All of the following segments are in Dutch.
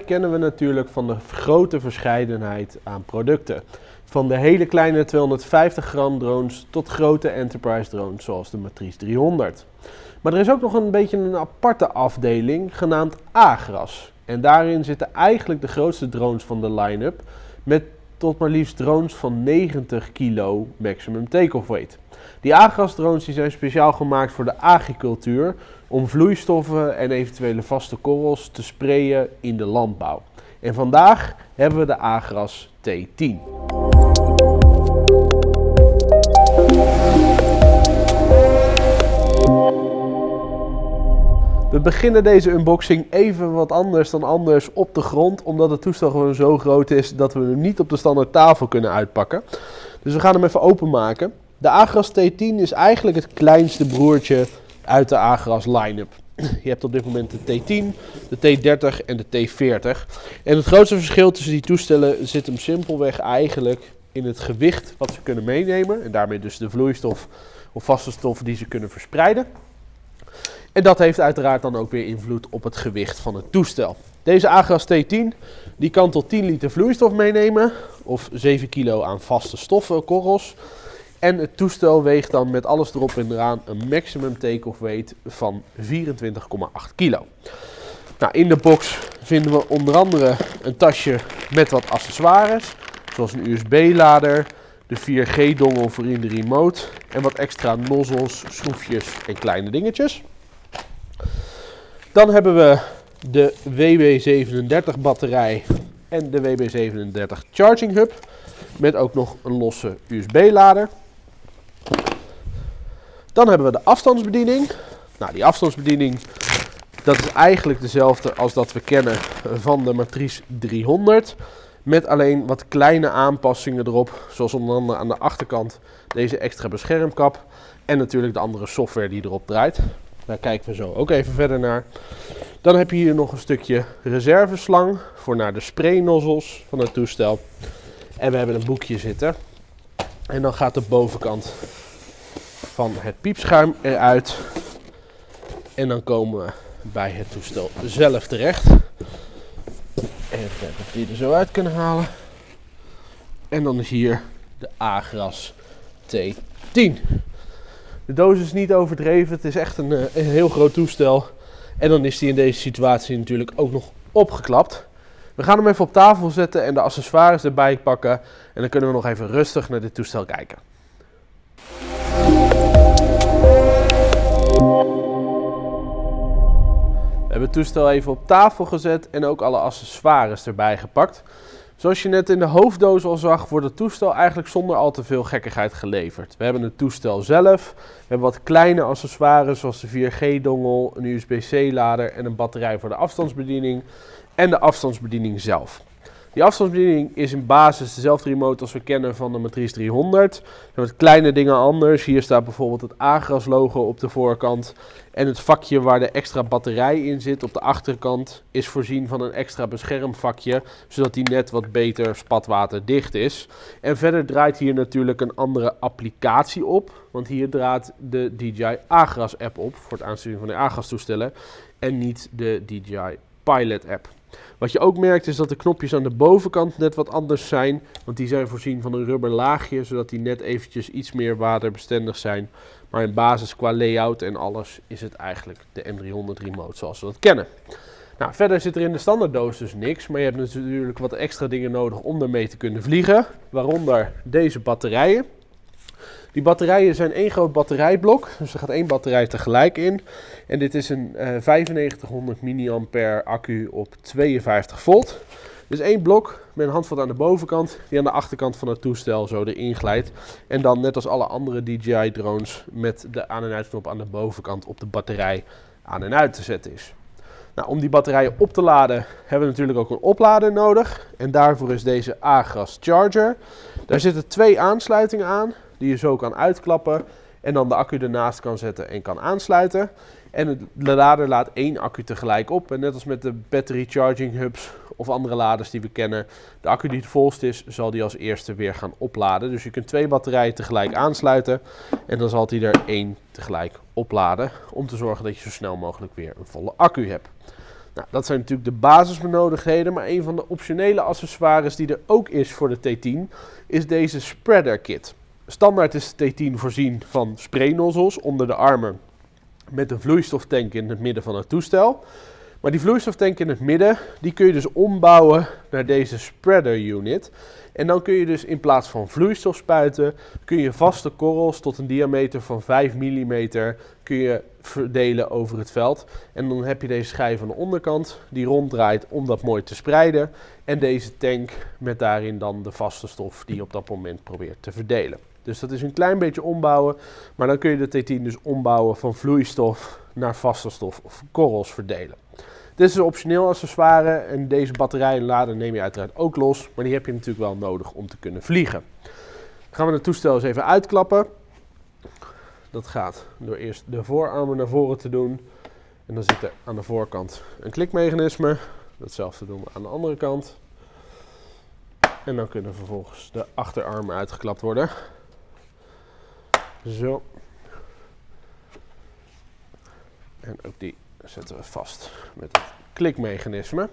Kennen we natuurlijk van de grote verscheidenheid aan producten. Van de hele kleine 250 gram drones tot grote enterprise drones zoals de Matrice 300. Maar er is ook nog een beetje een aparte afdeling genaamd Agras. En daarin zitten eigenlijk de grootste drones van de line-up met tot maar liefst drones van 90 kilo maximum take-off weight. Die Agras drones die zijn speciaal gemaakt voor de agricultuur om vloeistoffen en eventuele vaste korrels te sprayen in de landbouw. En vandaag hebben we de Agras T10. We beginnen deze unboxing even wat anders dan anders op de grond, omdat het toestel gewoon zo groot is dat we hem niet op de standaard tafel kunnen uitpakken. Dus we gaan hem even openmaken. De Agras T10 is eigenlijk het kleinste broertje uit de Agras line-up. Je hebt op dit moment de T10, de T30 en de T40. En het grootste verschil tussen die toestellen zit hem simpelweg eigenlijk in het gewicht wat ze kunnen meenemen. En daarmee dus de vloeistof of vaste stoffen die ze kunnen verspreiden. En dat heeft uiteraard dan ook weer invloed op het gewicht van het toestel. Deze Agras T10 die kan tot 10 liter vloeistof meenemen of 7 kilo aan vaste stoffen, korrels. En het toestel weegt dan met alles erop en eraan een maximum take-off weight van 24,8 kilo. Nou, in de box vinden we onder andere een tasje met wat accessoires, zoals een USB-lader, de 4G-dongel voor in de remote en wat extra nozzels, schroefjes en kleine dingetjes. Dan hebben we de WB37 batterij en de WB37 charging hub met ook nog een losse USB-lader. Dan hebben we de afstandsbediening. Nou, die afstandsbediening dat is eigenlijk dezelfde als dat we kennen van de Matrice 300. Met alleen wat kleine aanpassingen erop. Zoals onder andere aan de achterkant deze extra beschermkap. En natuurlijk de andere software die erop draait. Daar kijken we zo ook even verder naar. Dan heb je hier nog een stukje reserveslang voor naar de spraynozzels van het toestel. En we hebben een boekje zitten. En dan gaat de bovenkant van het piepschuim eruit. En dan komen we bij het toestel zelf terecht. Even kijken of we die er zo uit kunnen halen. En dan is hier de Agras T10. De doos is niet overdreven, het is echt een, eh, een heel groot toestel. En dan is die in deze situatie natuurlijk ook nog opgeklapt. We gaan hem even op tafel zetten en de accessoires erbij pakken. En dan kunnen we nog even rustig naar dit toestel kijken. We hebben het toestel even op tafel gezet en ook alle accessoires erbij gepakt. Zoals je net in de hoofddoos al zag, wordt het toestel eigenlijk zonder al te veel gekkigheid geleverd. We hebben het toestel zelf, we hebben wat kleine accessoires zoals de 4G-dongel, een USB-C-lader en een batterij voor de afstandsbediening en de afstandsbediening zelf. Die afstandsbediening is in basis dezelfde remote als we kennen van de Matrice 300. Er wat kleine dingen anders. Hier staat bijvoorbeeld het Agras logo op de voorkant. En het vakje waar de extra batterij in zit op de achterkant is voorzien van een extra beschermvakje. Zodat die net wat beter spatwaterdicht is. En verder draait hier natuurlijk een andere applicatie op. Want hier draait de DJI Agras app op voor het aansturen van de Agras toestellen. En niet de DJI Pilot app. Wat je ook merkt is dat de knopjes aan de bovenkant net wat anders zijn. Want die zijn voorzien van een rubber laagje, zodat die net eventjes iets meer waterbestendig zijn. Maar in basis qua layout en alles is het eigenlijk de M300 remote zoals we dat kennen. Nou, verder zit er in de standaarddoos dus niks, maar je hebt natuurlijk wat extra dingen nodig om ermee te kunnen vliegen. Waaronder deze batterijen. Die batterijen zijn één groot batterijblok, dus er gaat één batterij tegelijk in. En dit is een uh, 9500 mAh accu op 52 volt. Dus één blok met een handvat aan de bovenkant, die aan de achterkant van het toestel zo erin glijdt. En dan net als alle andere DJI drones met de aan- en uitknop aan de bovenkant op de batterij aan en uit te zetten is. Nou, om die batterijen op te laden hebben we natuurlijk ook een oplader nodig. En daarvoor is deze Agras Charger. Daar zitten twee aansluitingen aan die je zo kan uitklappen. En dan de accu ernaast kan zetten en kan aansluiten. En de lader laat één accu tegelijk op. En net als met de battery charging hubs of andere laders die we kennen, de accu die het volst is, zal die als eerste weer gaan opladen. Dus je kunt twee batterijen tegelijk aansluiten en dan zal die er één tegelijk opladen. Om te zorgen dat je zo snel mogelijk weer een volle accu hebt. Nou, dat zijn natuurlijk de basisbenodigdheden, maar een van de optionele accessoires die er ook is voor de T10 is deze spreader kit. Standaard is de T10 voorzien van spraynozzels onder de armen met een vloeistoftank in het midden van het toestel. Maar die vloeistoftank in het midden, die kun je dus ombouwen naar deze spreader unit. En dan kun je dus in plaats van vloeistof spuiten, kun je vaste korrels tot een diameter van 5 mm kun je verdelen over het veld. En dan heb je deze schijf aan de onderkant die ronddraait om dat mooi te spreiden. En deze tank met daarin dan de vaste stof die je op dat moment probeert te verdelen. Dus dat is een klein beetje ombouwen, maar dan kun je de T10 dus ombouwen van vloeistof naar vaste stof of korrels verdelen. Dit is een optioneel accessoire en deze batterij en lader neem je uiteraard ook los, maar die heb je natuurlijk wel nodig om te kunnen vliegen. Gaan we het toestel eens even uitklappen. Dat gaat door eerst de voorarmen naar voren te doen. En dan zit er aan de voorkant een klikmechanisme. Datzelfde doen we aan de andere kant. En dan kunnen vervolgens de achterarmen uitgeklapt worden. Zo. En ook die zetten we vast met het klikmechanisme.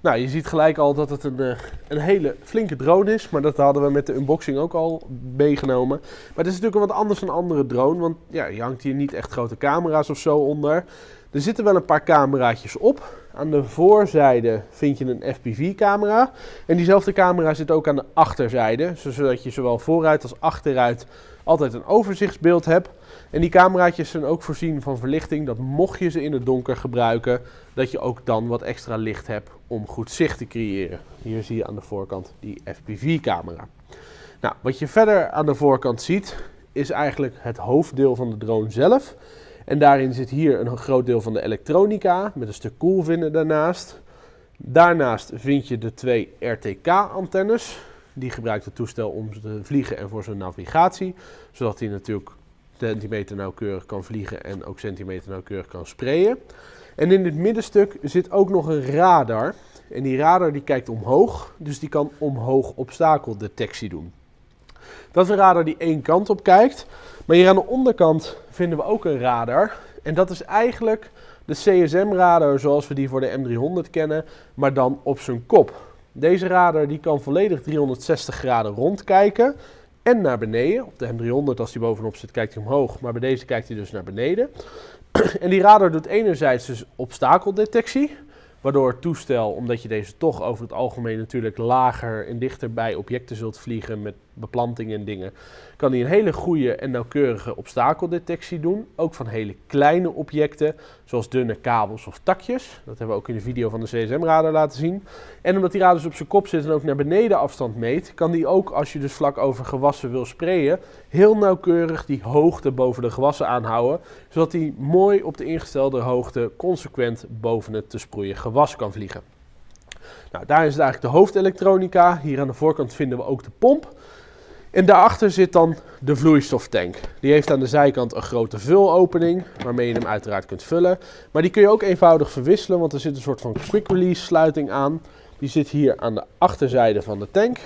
Nou, je ziet gelijk al dat het een, eh, een hele flinke drone is, maar dat hadden we met de unboxing ook al meegenomen. Maar het is natuurlijk wat anders dan een andere drone, want ja, je hangt hier niet echt grote camera's of zo onder. Er zitten wel een paar cameraatjes op. Aan de voorzijde vind je een FPV-camera. En diezelfde camera zit ook aan de achterzijde, zodat je zowel vooruit als achteruit altijd een overzichtsbeeld hebt. En die cameraatjes zijn ook voorzien van verlichting, dat mocht je ze in het donker gebruiken, dat je ook dan wat extra licht hebt om goed zicht te creëren. Hier zie je aan de voorkant die FPV-camera. Nou, wat je verder aan de voorkant ziet, is eigenlijk het hoofddeel van de drone zelf. En daarin zit hier een groot deel van de elektronica met een stuk koelvinnen daarnaast. Daarnaast vind je de twee RTK-antennes. Die gebruikt het toestel om te vliegen en voor zijn navigatie. Zodat hij natuurlijk centimeter nauwkeurig kan vliegen en ook centimeter nauwkeurig kan sprayen. En in dit middenstuk zit ook nog een radar. En die radar die kijkt omhoog, dus die kan omhoog obstakeldetectie doen. Dat is een radar die één kant op kijkt. Maar hier aan de onderkant vinden we ook een radar. En dat is eigenlijk de CSM-radar zoals we die voor de M300 kennen, maar dan op zijn kop. Deze radar die kan volledig 360 graden rondkijken en naar beneden. Op de M300 als die bovenop zit kijkt hij omhoog, maar bij deze kijkt hij dus naar beneden. En die radar doet enerzijds dus obstakeldetectie, waardoor het toestel, omdat je deze toch over het algemeen natuurlijk lager en dichter bij objecten zult vliegen met beplanting en dingen, kan hij een hele goede en nauwkeurige obstakeldetectie doen. Ook van hele kleine objecten, zoals dunne kabels of takjes. Dat hebben we ook in de video van de CSM-radar laten zien. En omdat die radar dus op zijn kop zit en ook naar beneden afstand meet, kan die ook, als je dus vlak over gewassen wil sprayen, heel nauwkeurig die hoogte boven de gewassen aanhouden, zodat hij mooi op de ingestelde hoogte consequent boven het te sproeien gewas kan vliegen. Nou, daar is het eigenlijk de hoofdelektronica. Hier aan de voorkant vinden we ook de pomp. En daarachter zit dan de vloeistoftank. Die heeft aan de zijkant een grote vulopening, waarmee je hem uiteraard kunt vullen. Maar die kun je ook eenvoudig verwisselen, want er zit een soort van quick release sluiting aan. Die zit hier aan de achterzijde van de tank.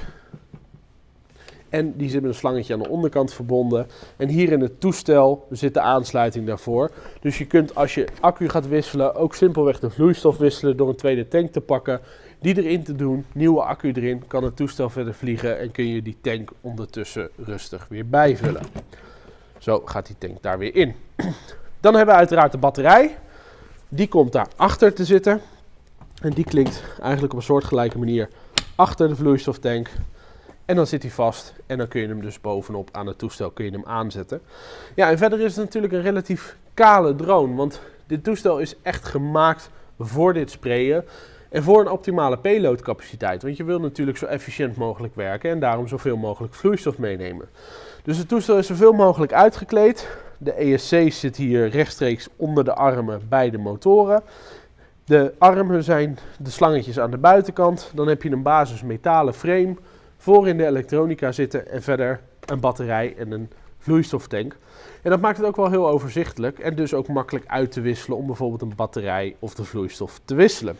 En die zit met een slangetje aan de onderkant verbonden. En hier in het toestel zit de aansluiting daarvoor. Dus je kunt als je accu gaat wisselen ook simpelweg de vloeistof wisselen door een tweede tank te pakken die erin te doen, nieuwe accu erin, kan het toestel verder vliegen en kun je die tank ondertussen rustig weer bijvullen. Zo gaat die tank daar weer in. Dan hebben we uiteraard de batterij. Die komt daar achter te zitten. En die klinkt eigenlijk op een soortgelijke manier achter de vloeistoftank. En dan zit hij vast en dan kun je hem dus bovenop aan het toestel kun je hem aanzetten. Ja, en verder is het natuurlijk een relatief kale drone, want dit toestel is echt gemaakt voor dit sprayen. En voor een optimale payloadcapaciteit, want je wil natuurlijk zo efficiënt mogelijk werken en daarom zoveel mogelijk vloeistof meenemen. Dus het toestel is zoveel mogelijk uitgekleed. De ESC zit hier rechtstreeks onder de armen bij de motoren. De armen zijn de slangetjes aan de buitenkant. Dan heb je een basis metalen frame voor in de elektronica zitten en verder een batterij en een vloeistoftank. En dat maakt het ook wel heel overzichtelijk en dus ook makkelijk uit te wisselen om bijvoorbeeld een batterij of de vloeistof te wisselen.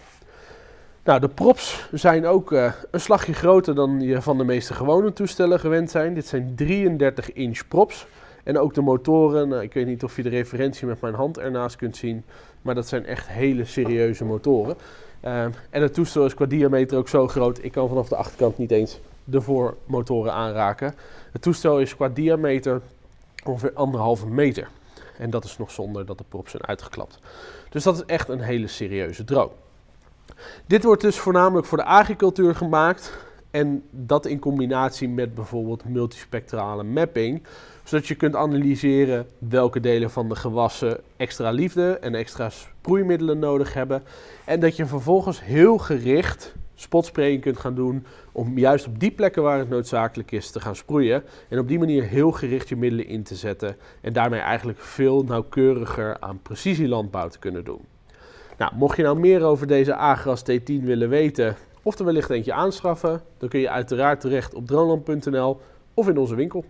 Nou, de props zijn ook uh, een slagje groter dan je van de meeste gewone toestellen gewend zijn. Dit zijn 33 inch props. En ook de motoren, nou, ik weet niet of je de referentie met mijn hand ernaast kunt zien, maar dat zijn echt hele serieuze motoren. Ehm, en het toestel is qua diameter ook zo groot, ik kan vanaf de achterkant niet eens de voormotoren aanraken. Het toestel is qua diameter ongeveer anderhalve meter. En dat is nog zonder dat de props zijn uitgeklapt. Dus dat is echt een hele serieuze drone. Dit wordt dus voornamelijk voor de agricultuur gemaakt. En dat in combinatie met bijvoorbeeld multispectrale mapping. Zodat je kunt analyseren welke delen van de gewassen extra liefde en extra sproeimiddelen nodig hebben. En dat je vervolgens heel gericht spotspraying kunt gaan doen om juist op die plekken waar het noodzakelijk is te gaan sproeien. En op die manier heel gericht je middelen in te zetten en daarmee eigenlijk veel nauwkeuriger aan precisielandbouw te kunnen doen. Nou, mocht je nou meer over deze Agras T10 willen weten of er wellicht eentje aanschaffen, dan kun je uiteraard terecht op droneland.nl of in onze winkel.